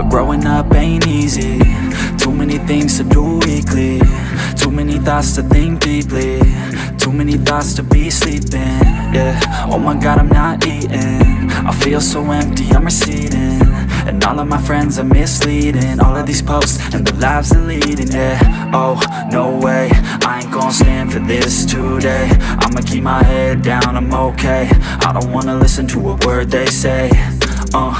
growing up ain't easy. Too many things to do weekly. Too many thoughts to think deeply. Too many thoughts to be sleeping, yeah. Oh my god, I'm not eating. I feel so empty, I'm receding. And all of my friends are misleading. All of these posts and the lives they're leading, yeah. Oh, no way, I ain't gonna stand for this today. I'ma keep my head down, I'm okay. I don't wanna listen to a word they say. Uh,